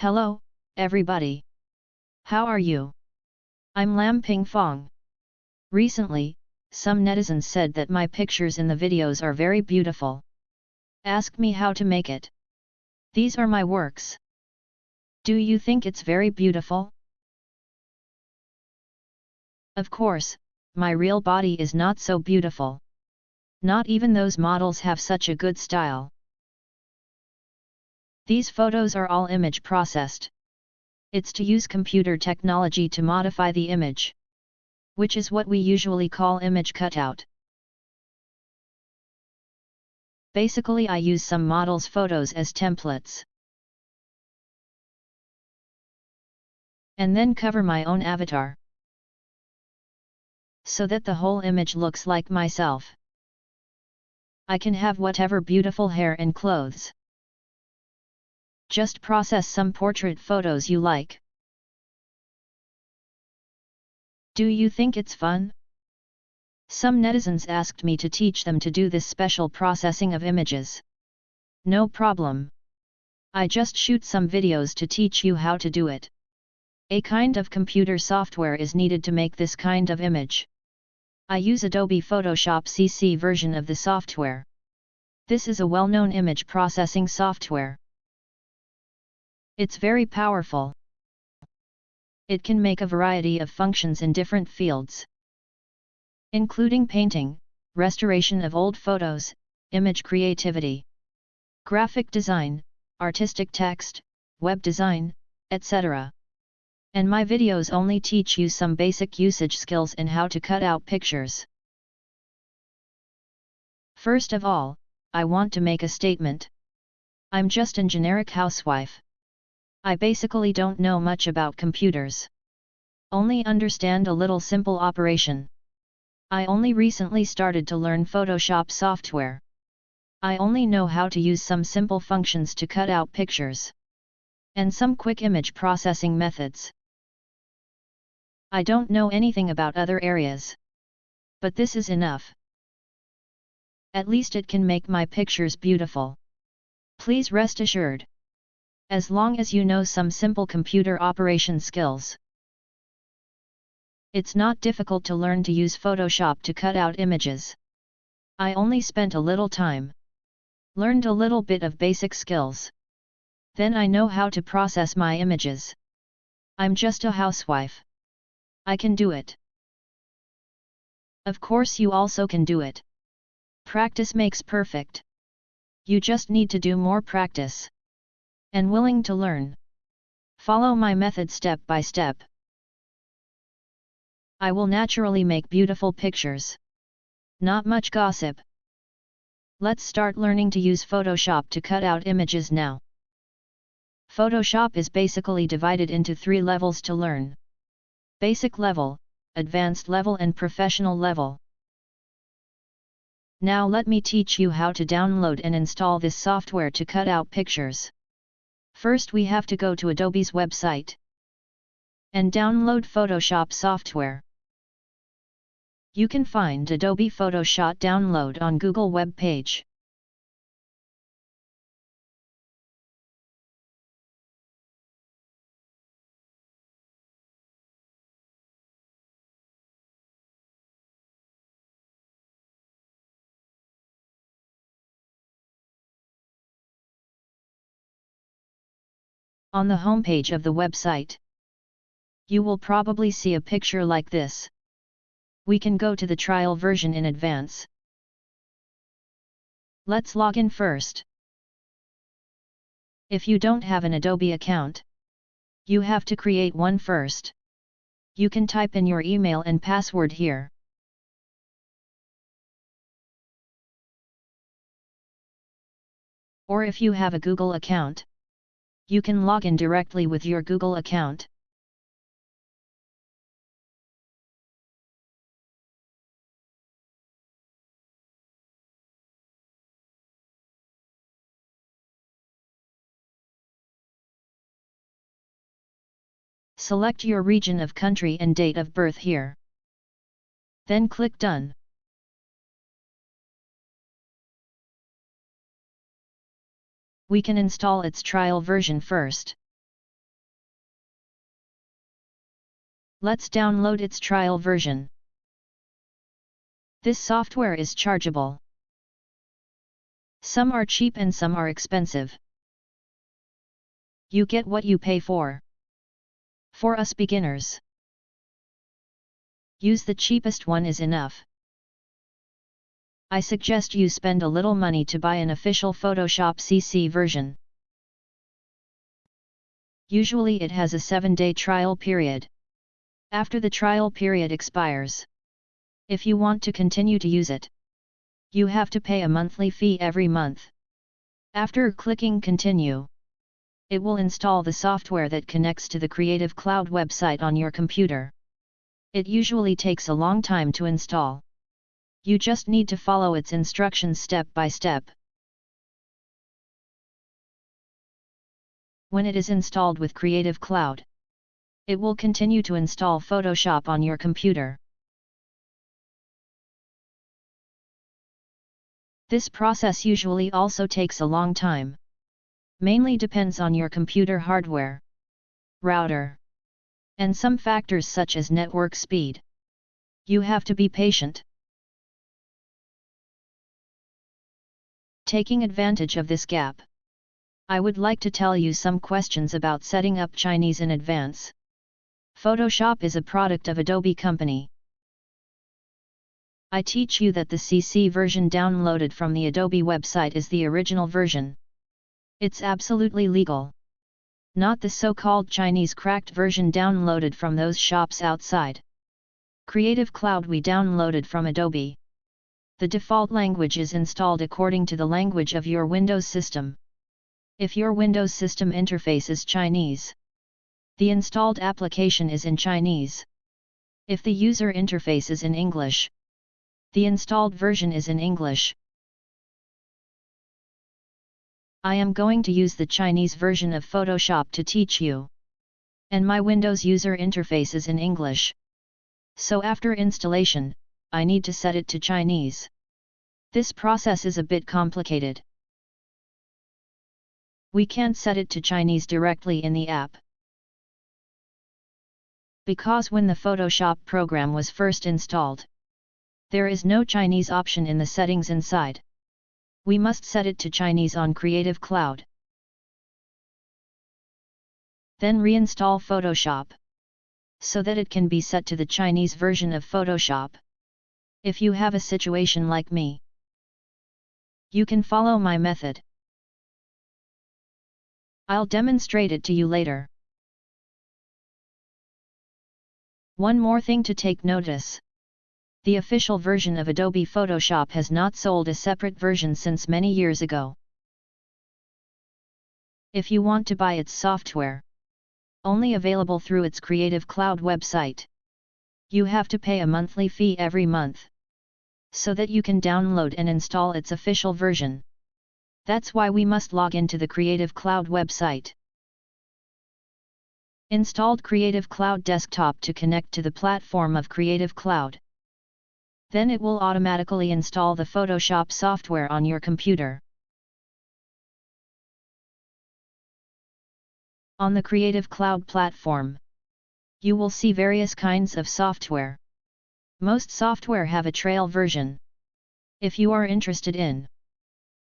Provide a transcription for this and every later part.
Hello, everybody. How are you? I'm Lam Ping Fong. Recently, some netizens said that my pictures in the videos are very beautiful. Ask me how to make it. These are my works. Do you think it's very beautiful? Of course, my real body is not so beautiful. Not even those models have such a good style. These photos are all image processed. It's to use computer technology to modify the image. Which is what we usually call image cutout. Basically I use some models' photos as templates. And then cover my own avatar. So that the whole image looks like myself. I can have whatever beautiful hair and clothes. Just process some portrait photos you like. Do you think it's fun? Some netizens asked me to teach them to do this special processing of images. No problem. I just shoot some videos to teach you how to do it. A kind of computer software is needed to make this kind of image. I use Adobe Photoshop CC version of the software. This is a well-known image processing software. It's very powerful. It can make a variety of functions in different fields, including painting, restoration of old photos, image creativity, graphic design, artistic text, web design, etc. And my videos only teach you some basic usage skills and how to cut out pictures. First of all, I want to make a statement. I'm just an generic housewife. I basically don't know much about computers. Only understand a little simple operation. I only recently started to learn Photoshop software. I only know how to use some simple functions to cut out pictures. And some quick image processing methods. I don't know anything about other areas. But this is enough. At least it can make my pictures beautiful. Please rest assured as long as you know some simple computer operation skills. It's not difficult to learn to use Photoshop to cut out images. I only spent a little time. Learned a little bit of basic skills. Then I know how to process my images. I'm just a housewife. I can do it. Of course you also can do it. Practice makes perfect. You just need to do more practice and willing to learn. Follow my method step by step. I will naturally make beautiful pictures. Not much gossip. Let's start learning to use Photoshop to cut out images now. Photoshop is basically divided into three levels to learn. Basic level, advanced level and professional level. Now let me teach you how to download and install this software to cut out pictures. First we have to go to Adobe's website and download Photoshop software. You can find Adobe Photoshop download on Google web page. On the homepage of the website, you will probably see a picture like this. We can go to the trial version in advance. Let's log in first. If you don't have an Adobe account, you have to create one first. You can type in your email and password here. Or if you have a Google account, you can log in directly with your Google account. Select your region of country and date of birth here. Then click Done. we can install its trial version first. Let's download its trial version. This software is chargeable. Some are cheap and some are expensive. You get what you pay for. For us beginners. Use the cheapest one is enough. I suggest you spend a little money to buy an official Photoshop CC version. Usually it has a 7-day trial period. After the trial period expires, if you want to continue to use it, you have to pay a monthly fee every month. After clicking continue, it will install the software that connects to the Creative Cloud website on your computer. It usually takes a long time to install. You just need to follow its instructions step by step. When it is installed with Creative Cloud, it will continue to install Photoshop on your computer. This process usually also takes a long time. Mainly depends on your computer hardware, router, and some factors such as network speed. You have to be patient. Taking advantage of this gap, I would like to tell you some questions about setting up Chinese in advance. Photoshop is a product of Adobe Company. I teach you that the CC version downloaded from the Adobe website is the original version. It's absolutely legal. Not the so-called Chinese cracked version downloaded from those shops outside. Creative Cloud we downloaded from Adobe. The default language is installed according to the language of your Windows system. If your Windows system interface is Chinese, the installed application is in Chinese. If the user interface is in English, the installed version is in English. I am going to use the Chinese version of Photoshop to teach you. And my Windows user interface is in English. So after installation, I need to set it to Chinese. This process is a bit complicated. We can't set it to Chinese directly in the app. Because when the Photoshop program was first installed, there is no Chinese option in the settings inside. We must set it to Chinese on Creative Cloud. Then reinstall Photoshop. So that it can be set to the Chinese version of Photoshop. If you have a situation like me, you can follow my method. I'll demonstrate it to you later. One more thing to take notice. The official version of Adobe Photoshop has not sold a separate version since many years ago. If you want to buy its software, only available through its Creative Cloud website, you have to pay a monthly fee every month, so that you can download and install its official version. That's why we must log into the Creative Cloud website. Installed Creative Cloud Desktop to connect to the platform of Creative Cloud. Then it will automatically install the Photoshop software on your computer. On the Creative Cloud platform, you will see various kinds of software. Most software have a trial version. If you are interested in,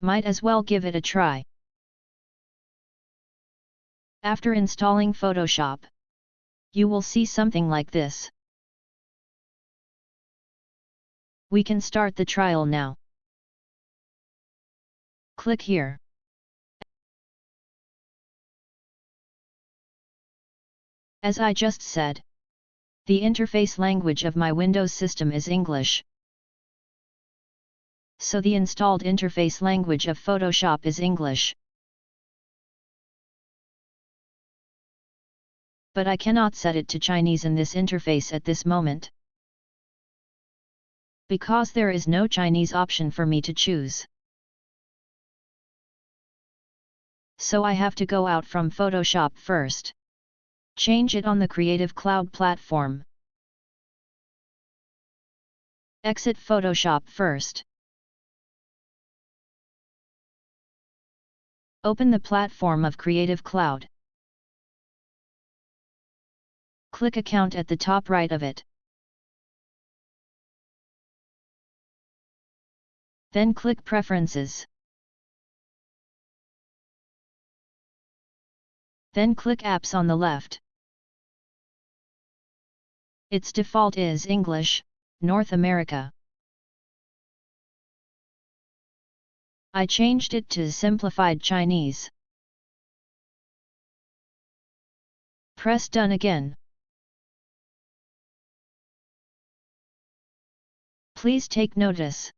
might as well give it a try. After installing Photoshop, you will see something like this. We can start the trial now. Click here. As I just said, the interface language of my Windows system is English. So the installed interface language of Photoshop is English. But I cannot set it to Chinese in this interface at this moment because there is no Chinese option for me to choose. So I have to go out from Photoshop first. Change it on the Creative Cloud platform. Exit Photoshop first. Open the platform of Creative Cloud. Click Account at the top right of it. Then click Preferences. Then click Apps on the left. Its default is English, North America. I changed it to Simplified Chinese. Press Done again. Please take notice.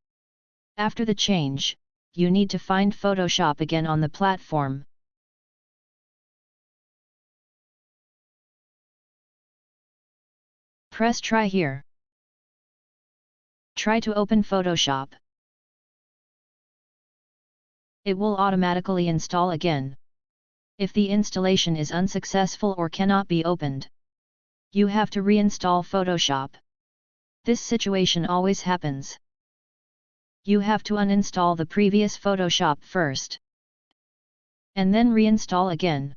After the change, you need to find Photoshop again on the platform. Press Try here. Try to open Photoshop. It will automatically install again. If the installation is unsuccessful or cannot be opened, you have to reinstall Photoshop. This situation always happens you have to uninstall the previous Photoshop first. And then reinstall again.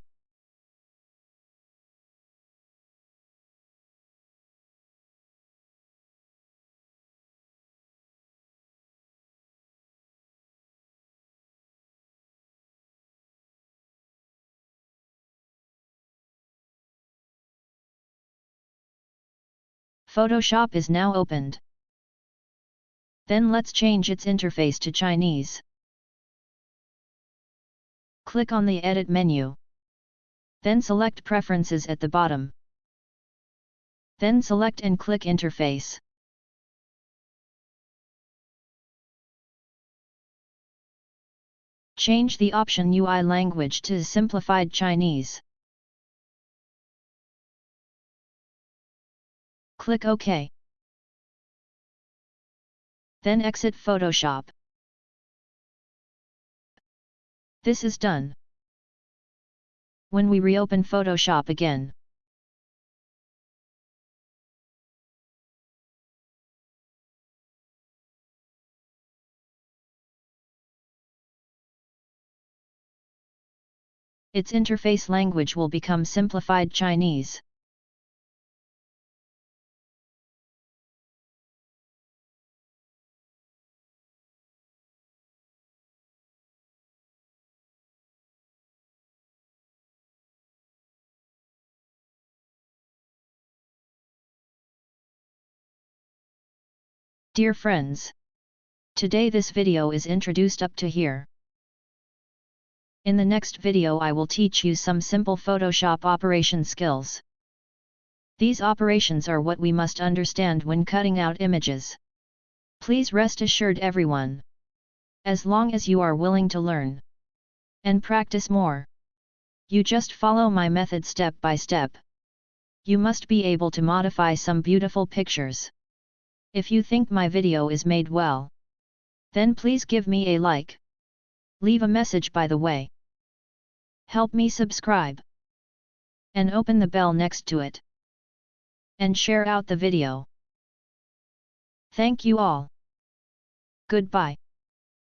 Photoshop is now opened. Then let's change its interface to Chinese. Click on the Edit menu. Then select Preferences at the bottom. Then select and click Interface. Change the option UI language to Simplified Chinese. Click OK. Then exit Photoshop. This is done. When we reopen Photoshop again, its interface language will become simplified Chinese. Dear friends, today this video is introduced up to here. In the next video I will teach you some simple Photoshop operation skills. These operations are what we must understand when cutting out images. Please rest assured everyone. As long as you are willing to learn and practice more, you just follow my method step by step. You must be able to modify some beautiful pictures. If you think my video is made well, then please give me a like. Leave a message by the way. Help me subscribe. And open the bell next to it. And share out the video. Thank you all. Goodbye.